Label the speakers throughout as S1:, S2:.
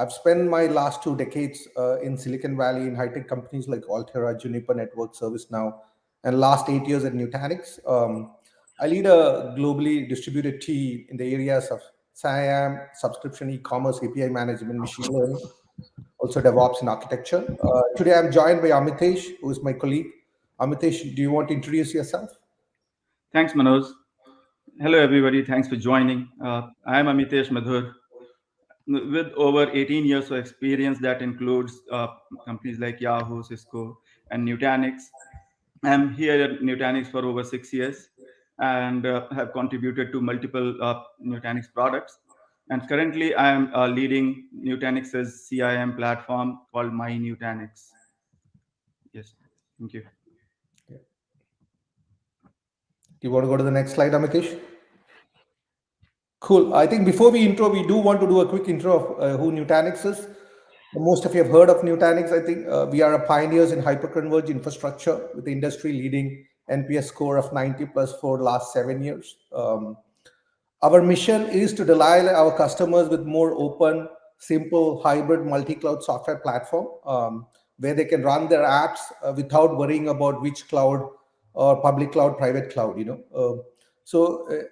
S1: I've spent my last two decades uh, in Silicon Valley in high-tech companies like Altera, Juniper Network, ServiceNow, and last eight years at Nutanix. Um, I lead a globally distributed team in the areas of CIAM, subscription, e-commerce, API management, machine learning, also DevOps and architecture. Uh, today, I'm joined by Amitesh, who is my colleague. Amitesh, do you want to introduce yourself?
S2: Thanks, Manoj. Hello, everybody. Thanks for joining. Uh, I am Amitesh Madhur. With over 18 years of experience, that includes uh, companies like Yahoo, Cisco, and Nutanix. I'm here at Nutanix for over six years and uh, have contributed to multiple uh, Nutanix products. And currently, I am uh, leading Nutanix's CIM platform called My Nutanix. Yes, thank you.
S1: Do You want to go to the next slide, Amitesh? Cool. I think before we intro, we do want to do a quick intro of uh, who Nutanix is. Most of you have heard of Nutanix. I think uh, we are a pioneers in hyperconverged infrastructure with the industry leading NPS score of 90 plus for last seven years. Um, our mission is to delight our customers with more open, simple, hybrid, multi-cloud software platform um, where they can run their apps uh, without worrying about which cloud or public cloud, private cloud, you know. Uh, so uh,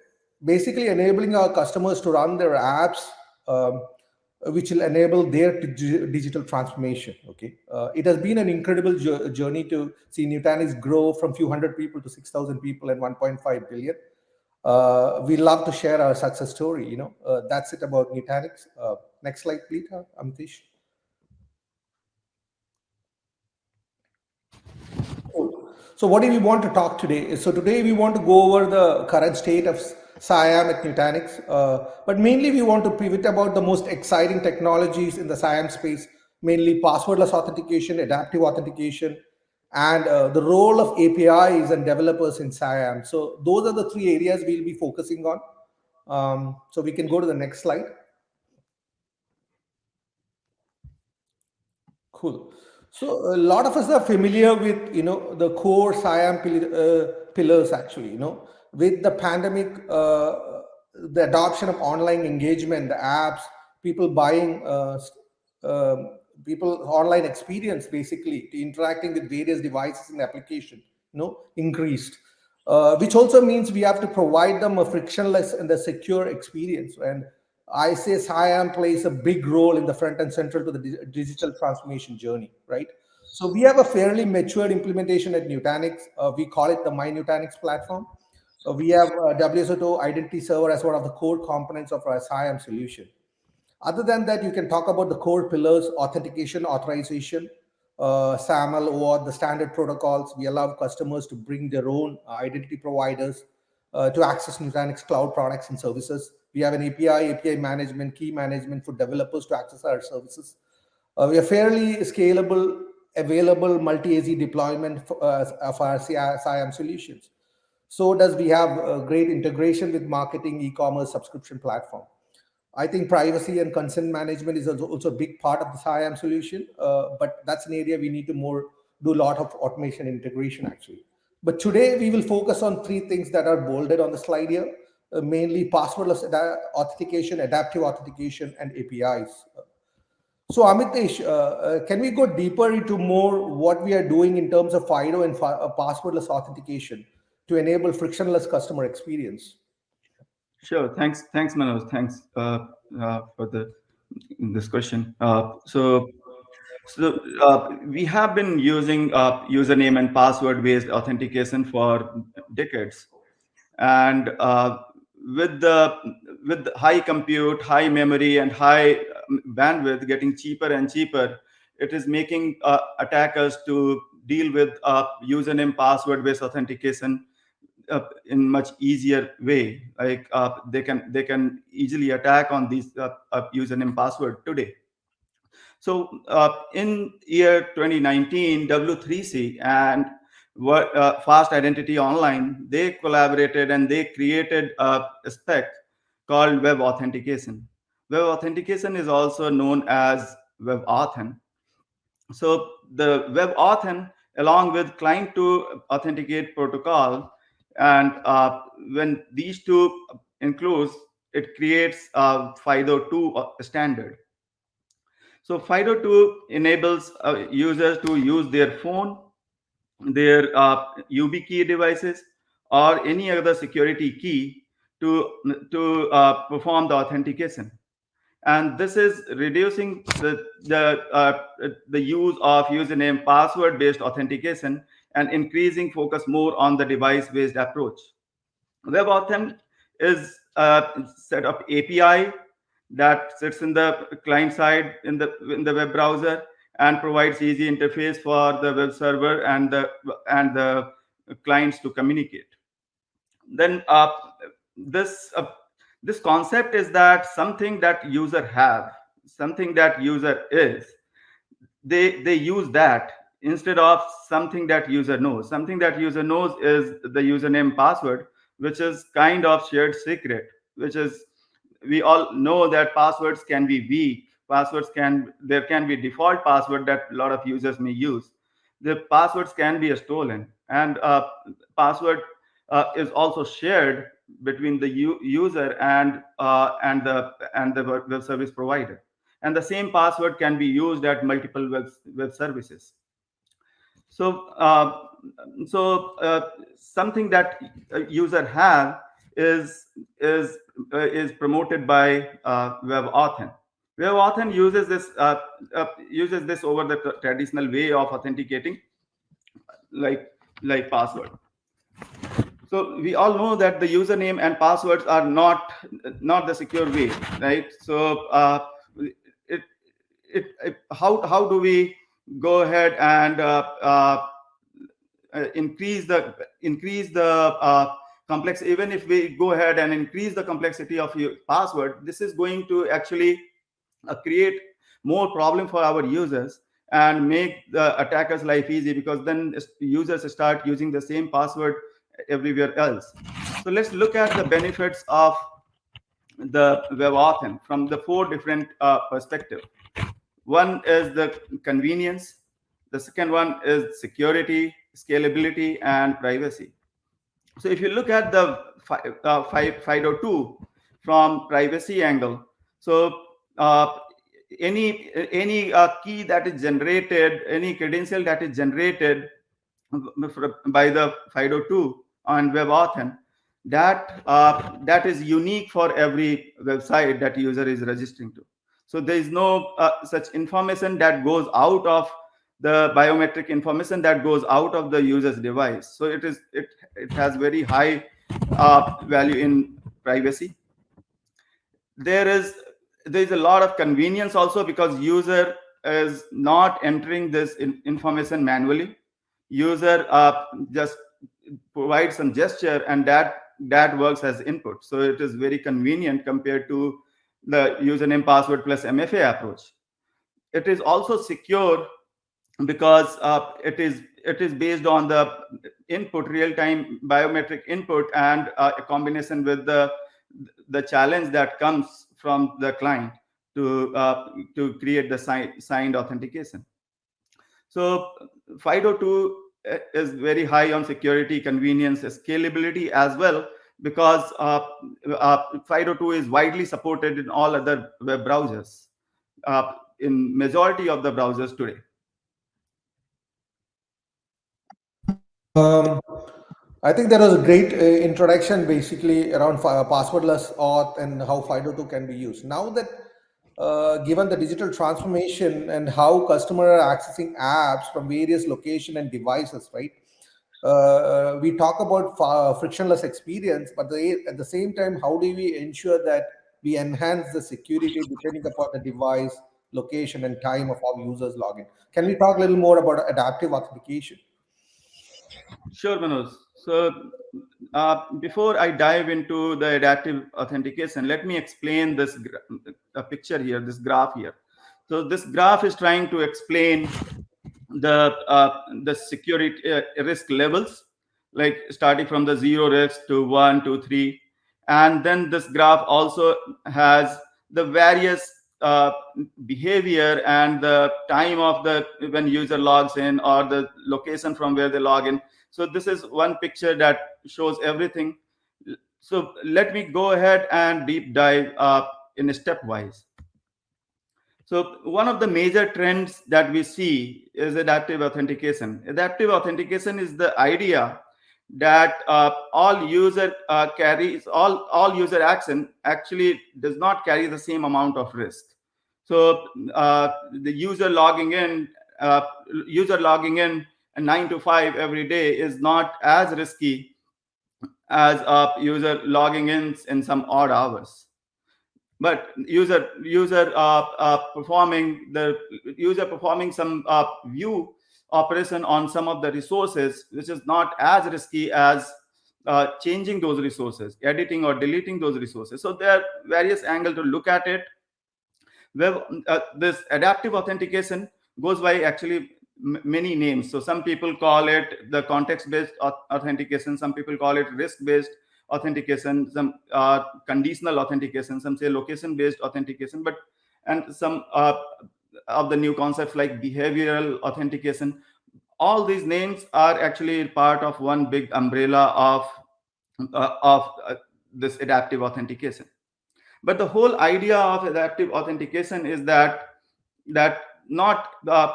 S1: basically enabling our customers to run their apps, um, which will enable their digital transformation, okay. Uh, it has been an incredible journey to see Nutanix grow from few hundred people to 6,000 people and 1.5 billion. Uh, we love to share our success story, you know. Uh, that's it about Nutanix. Uh, next slide, please, Amitesh. So what do we want to talk today? So today we want to go over the current state of CIAM at Nutanix, uh, but mainly we want to pivot about the most exciting technologies in the CIAM space, mainly passwordless authentication, adaptive authentication, and uh, the role of APIs and developers in CIAM. So those are the three areas we'll be focusing on. Um, so we can go to the next slide. Cool. So a lot of us are familiar with, you know, the core CIAM uh, pillars actually, you know, with the pandemic, uh, the adoption of online engagement, the apps, people buying, uh, um, people online experience basically interacting with various devices and application, you know, increased. Uh, which also means we have to provide them a frictionless and a secure experience. And I say CIAM plays a big role in the front and central to the digital transformation journey, right? So we have a fairly matured implementation at Nutanix. Uh, we call it the My Nutanix platform. So we have uh, WSO2 Identity Server as one of the core components of our CIAM solution. Other than that, you can talk about the core pillars, authentication, authorization, uh, SAML, or the standard protocols. We allow customers to bring their own identity providers uh, to access Nutanix cloud products and services. We have an API, API management, key management for developers to access our services. Uh, we are fairly scalable, available multi-AZ deployment for, uh, of our SIAM solutions. So does we have a great integration with marketing, e-commerce, subscription platform. I think privacy and consent management is also a big part of the CIAM solution, uh, but that's an area we need to more do a lot of automation integration actually. But today we will focus on three things that are bolded on the slide here uh, mainly passwordless authentication, adaptive authentication, and APIs. So Amitesh, uh, uh, can we go deeper into more what we are doing in terms of FIDO and uh, passwordless authentication to enable frictionless customer experience?
S2: Sure. Thanks. Thanks, Manoj. Thanks uh, uh, for the this question. so so uh, we have been using uh, username and password-based authentication for decades, and uh, with the with high compute, high memory, and high um, bandwidth getting cheaper and cheaper, it is making uh, attackers to deal with uh, username password-based authentication uh, in much easier way. Like uh, they can they can easily attack on these uh, uh, username password today. So in year 2019, W3C and uh, fast identity online they collaborated and they created a spec called web authentication web authentication is also known as WebAuthn so the WebAuthn along with client to authenticate protocol and uh, when these two includes it creates a fido2 standard So FIDO2 enables uh, users to use their phone, their uh, YubiKey devices, or any other security key to, to uh, perform the authentication. And this is reducing the, the, uh, the use of username password based authentication and increasing focus more on the device based approach. WebAuthn is a set of API that sits in the client side in the in the web browser and provides easy interface for the web server and the and the clients to communicate. Then uh, this uh, this concept is that something that user have, something that user is, they they use that instead of something that user knows. Something that user knows is the username password, which is kind of shared secret, which is we all know that passwords can be weak. Passwords can there can be default password that a lot of users may use. The passwords can be stolen. And uh, password uh, is also shared between the user and uh, and the and the web service provider. And the same password can be used at multiple web, web services so uh, so uh, something that user have is is uh, is promoted by uh, WebAuthn. WebAuthn uses this uh, uh, uses this over the traditional way of authenticating, like like password. So we all know that the username and passwords are not not the secure way, right? So uh, it, it, it how how do we go ahead and uh, increase the increase the complex even if we go ahead and increase the complexity of your password this is going to actually uh, create more problem for our users and make the attackers life easy because then users start using the same password everywhere else. So let's look at the benefits of the WebAuthn from the four different uh, perspective one is the convenience the second one is security scalability and privacy so if you look at the uh, FIDO2 from privacy angle, so uh, any any uh, key that is generated, any credential that is generated by the FIDO2 on WebAuthn, that uh, that is unique for every website that user is registering to. So there is no uh, such information that goes out of the biometric information that goes out of the user's device. So it is it it has very high uh, value in privacy. There is there is a lot of convenience also because user is not entering this in information manually. User uh, just provides some gesture and that that works as input. So it is very convenient compared to the username password plus MFA approach. It is also secure because uh, it is it is based on the input real-time biometric input and uh, a combination with the the challenge that comes from the client to uh, to create the si signed authentication so fido2 uh, is very high on security convenience scalability as well because uh, uh, fido2 is widely supported in all other web browsers uh, in majority of the browsers today
S1: Um, I think that was a great uh, introduction basically around uh, passwordless auth and how FIDO2 can be used. Now that uh, given the digital transformation and how customers are accessing apps from various location and devices, right? Uh, we talk about frictionless experience, but the, at the same time, how do we ensure that we enhance the security depending upon the device, location, and time of our users login? Can we talk a little more about adaptive authentication?
S2: Sure, Manoj. So uh, before I dive into the adaptive authentication, let me explain this picture here, this graph here. So this graph is trying to explain the uh, the security uh, risk levels, like starting from the zero risk to one, two, three, and then this graph also has the various uh, behavior and the time of the when user logs in or the location from where they log in so this is one picture that shows everything. So let me go ahead and deep dive uh, in a stepwise. So one of the major trends that we see is adaptive authentication. Adaptive authentication is the idea that uh, all user uh, carries all all user action actually does not carry the same amount of risk. So uh, the user logging in, uh, user logging in nine to five every day is not as risky as a user logging in in some odd hours but user user uh, uh, performing the user performing some uh, view operation on some of the resources which is not as risky as uh, changing those resources editing or deleting those resources. So there are various angles to look at it. Where uh, this adaptive authentication goes by actually many names. So some people call it the context based authentication some people call it risk based authentication, some uh, conditional authentication, some say location-based authentication, but and some uh, of the new concepts like behavioral authentication. All these names are actually part of one big umbrella of uh, of uh, this adaptive authentication. But the whole idea of adaptive authentication is that that not uh,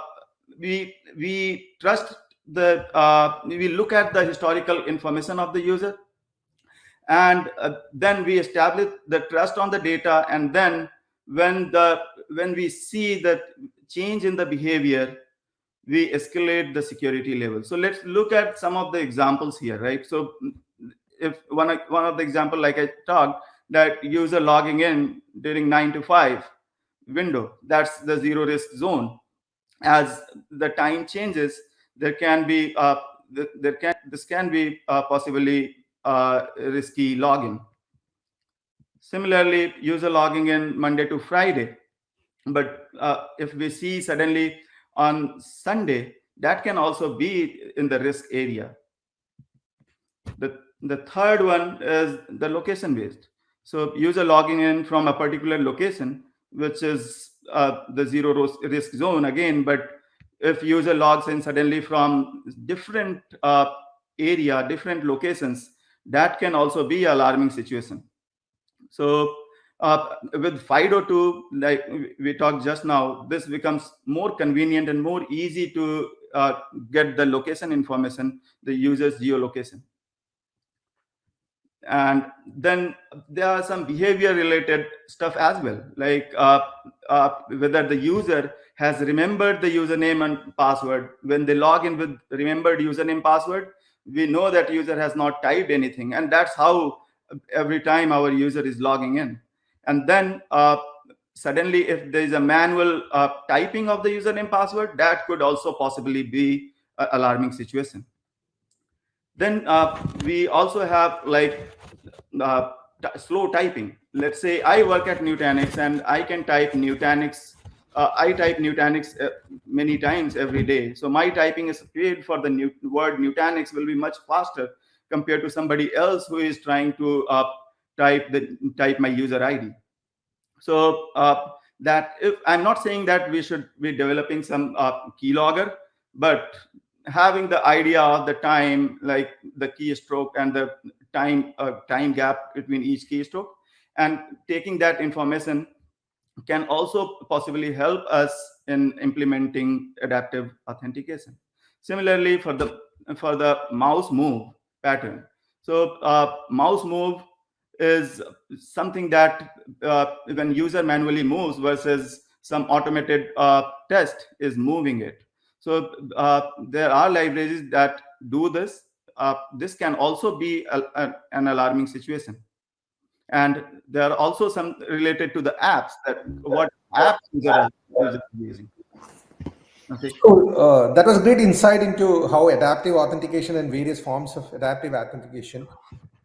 S2: we we trust the uh, we look at the historical information of the user and uh, then we establish the trust on the data and then when the when we see that change in the behavior we escalate the security level. So let's look at some of the examples here right? So if one one of the example like i talked that user logging in during 9 to 5 window that's the zero risk zone. As the time changes there can be uh, there can this can be uh, possibly uh, risky login. Similarly, user logging in Monday to Friday. But uh, if we see suddenly on Sunday, that can also be in the risk area. The, the third one is the location based. So user logging in from a particular location, which is uh, the zero risk zone again, but if user logs in suddenly from different uh, area, different locations, that can also be alarming situation. So uh, with FIDO2, like we talked just now, this becomes more convenient and more easy to uh, get the location information, the user's geolocation. And then there are some behavior related stuff as well, like uh, uh whether the user has remembered the username and password. When they log in with remembered username password, we know that user has not typed anything and that's how every time our user is logging in. And then uh, suddenly if there is a manual uh, typing of the username password that could also possibly be an alarming situation. Then uh, we also have like uh, slow typing. Let's say i work at nutanix and i can type nutanix uh, I type Nutanix uh, many times every day. So my typing is speed for the new word Nutanix will be much faster compared to somebody else who is trying to uh, type the type my user ID. So uh, that if I'm not saying that we should be developing some uh, keylogger, but having the idea of the time, like the keystroke and the time uh, time gap between each keystroke, and taking that information can also possibly help us in implementing adaptive authentication. Similarly, for the for the mouse move pattern. So uh, mouse move is something that uh, when user manually moves versus some automated uh, test is moving it. So uh, there are libraries that do this. Uh, this can also be a, a, an alarming situation and there are also some related to the apps that what apps using
S1: okay so uh, that was great insight into how adaptive authentication and various forms of adaptive authentication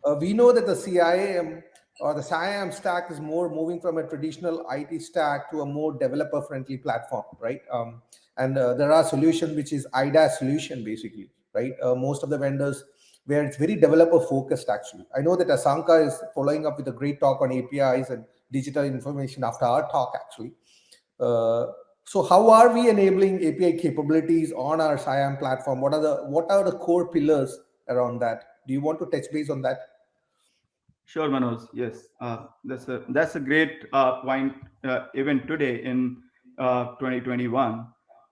S1: uh, we know that the CIAM or the CIAM stack is more moving from a traditional IT stack to a more developer friendly platform, right? Um, and uh, there are solutions which is IDaaS solution basically, right? Uh, most of the vendors where it's very developer focused actually. I know that Asanka is following up with a great talk on APIs and digital information after our talk actually. Uh, so how are we enabling API capabilities on our CIAM platform? What are the what are the core pillars around that? Do you want to touch base on that?
S2: Sure, Manoj. Yes, uh, that's a that's a great uh, point. Uh, even today in uh, 2021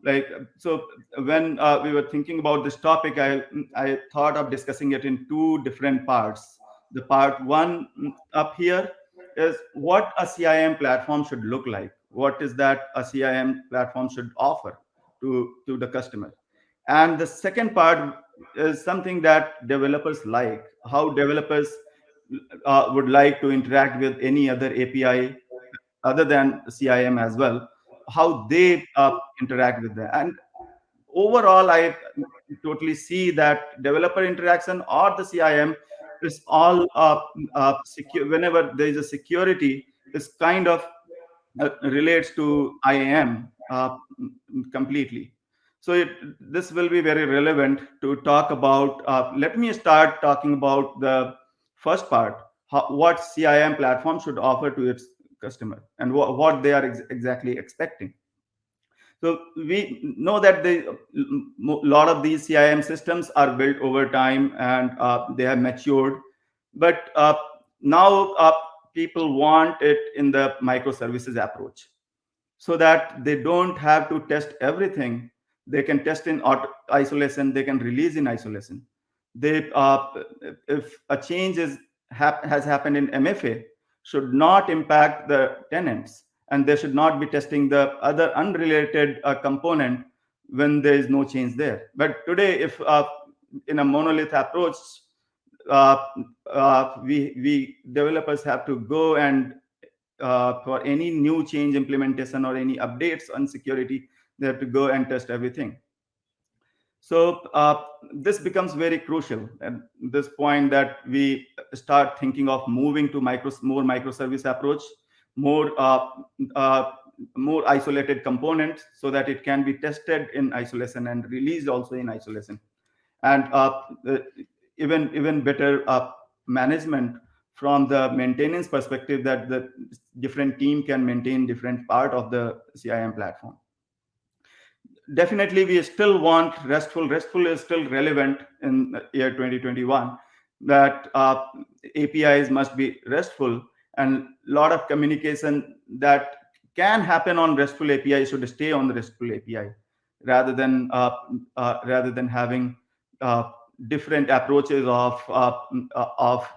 S2: like so when uh, we were thinking about this topic i i thought of discussing it in two different parts. The part one up here is what a cim platform should look like. What is that a cim platform should offer to to the customer? And the second part is something that developers like how developers uh, would like to interact with any other api other than cim as well how they uh, interact with that. And overall i totally see that developer interaction or the cim is all uh, uh, secure whenever there is a security is kind of relates to iam completely. So it, this will be very relevant to talk about uh, let me start talking about the first part how, what cim platform should offer to its customer and wh- what they are ex- exactly expecting so we know that the lot of these CIM systems are built over time and uh, they have matured, but uh, now uh, people want it in the microservices approach, so that they don't have to test everything. They can test in isolation. They can release in isolation. They uh, if a change is hap- has happened in MFA, should not impact the tenants and they should not be testing the other unrelated uh, component when there is no change there. But today, if uh, in a monolith approach, uh, uh we we developers have to go and uh, for any new change implementation or any updates on security, they have to go and test everything. So uh, this becomes very crucial at this point that we start thinking of moving to micro, more microservice approach more uh, uh, more isolated components so that it can be tested in isolation and released also in isolation. And uh, even even better uh, management from the maintenance perspective that the different team can maintain different part of the cim platform definitely we still want restful restful is still relevant in year 2021 that uh, apis must be restful and a lot of communication that can happen on RESTful API should stay on the RESTful API rather than uh, uh, rather than having uh, different approaches of uh, of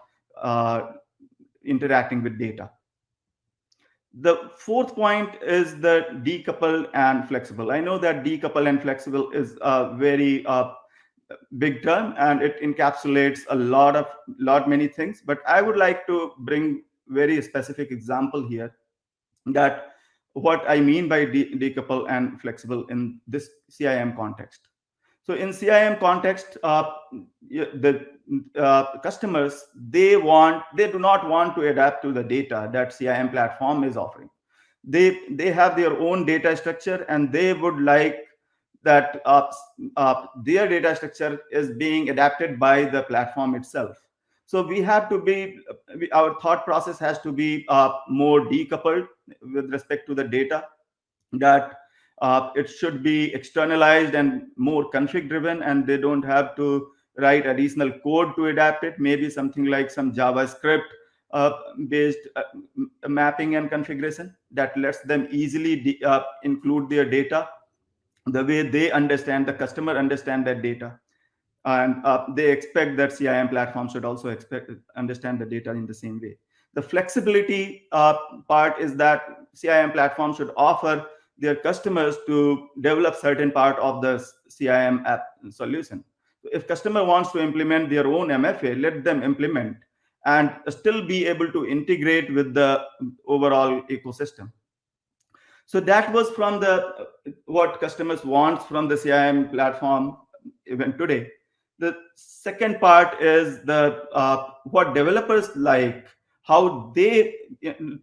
S2: uh, interacting with data. The fourth point is the decoupled and flexible. I know that decoupled and flexible is a very uh, big term and it encapsulates a lot of lot many things. But I would like to bring very specific example here that what I mean by de decouple and flexible in this CIM context. So in CIM context, uh, the uh, customers, they want, they do not want to adapt to the data that CIM platform is offering. They, they have their own data structure and they would like that uh, uh their data structure is being adapted by the platform itself. So we have to be, our thought process has to be uh, more decoupled with respect to the data that uh, it should be externalized and more config driven and they don't have to write additional code to adapt it maybe something like some javascript uh, based uh, mapping and configuration that lets them easily uh, include their data the way they understand the customer understand that data and uh, they expect that CIM platform should also expect understand the data in the same way. The flexibility uh, part is that CIM platform should offer their customers to develop certain part of the CIM app solution. If customer wants to implement their own MFA, let them implement and still be able to integrate with the overall ecosystem. So that was from the what customers want from the CIM platform even today the second part is the uh, what developers like how they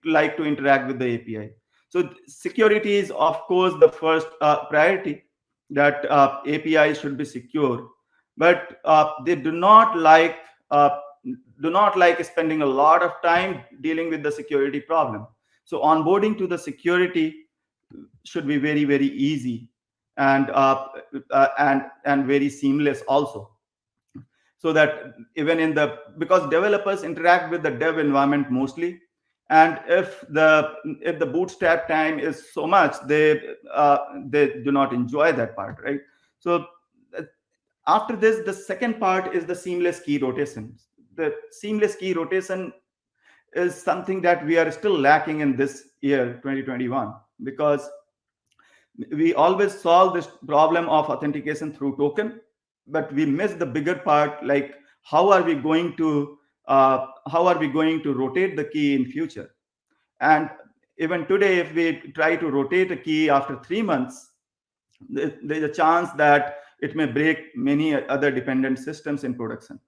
S2: like to interact with the api so security is of course the first uh, priority that uh, api should be secure. But uh, they do not like uh, do not like spending a lot of time dealing with the security problem. So onboarding to the security should be very very easy and and and very seamless also. So that even in the because developers interact with the dev environment mostly and if the if the bootstrap time is so much they uh, they do not enjoy that part right? So uh, after this the second part is the seamless key rotation. The seamless key rotation is something that we are still lacking in this year 2021 because we always solve this problem of authentication through token but we miss the bigger part like how are we going to uh, how are we going to rotate the key in future? And even today if we try to rotate a key after three months there's a chance that it may break many other dependent systems in production.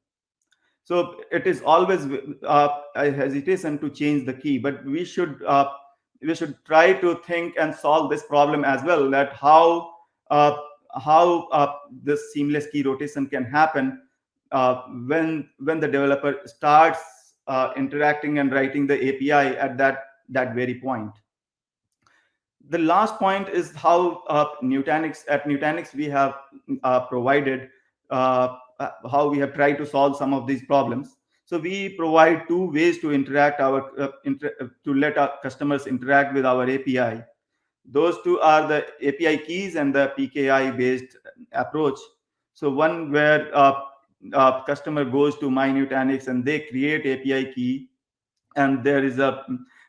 S2: So it is always uh, a hesitation to change the key but we should uh, we should try to think and solve this problem as well that how uh, how uh, this seamless key rotation can happen uh, when when the developer starts uh, interacting and writing the API at that that very point. The last point is how uh, Nutanix at Nutanix we have uh, provided uh, how we have tried to solve some of these problems. So we provide two ways to interact our inter to let our customers interact with our API those two are the API keys and the PKI based approach. So one where uh, uh, customer goes to my Nutanix and they create API key, and there is a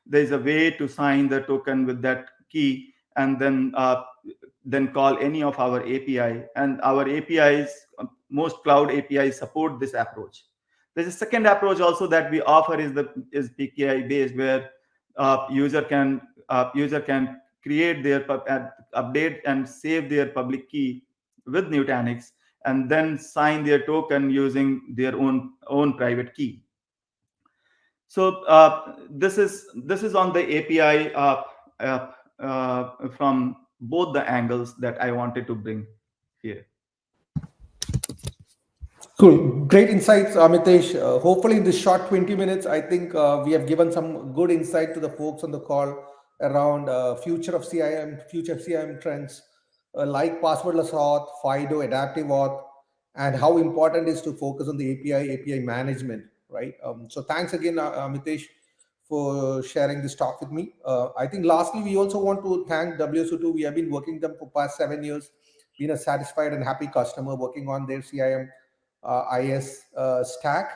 S2: there is a way to sign the token with that key, and then uh, then call any of our API. And our APIs, most cloud APIs support this approach. There's a second approach also that we offer is the is PKI based, where uh, user can uh, user can create their update and save their public key with Nutanix and then sign their token using their own own private key. So uh, this is this is on the API uh, uh, from both the angles that I wanted to bring here.
S1: Cool. Great insights, Amitesh. Uh, hopefully, in this short 20 minutes, I think uh, we have given some good insight to the folks on the call around uh, future of CIM, future CIM trends uh, like passwordless auth, FIDO, adaptive auth, and how important is to focus on the API, API management, right? Um, so thanks again, uh, Amitesh, for sharing this talk with me. Uh, I think lastly, we also want to thank WSO2. We have been working them for past seven years, been a satisfied and happy customer working on their CIM uh, IS uh, stack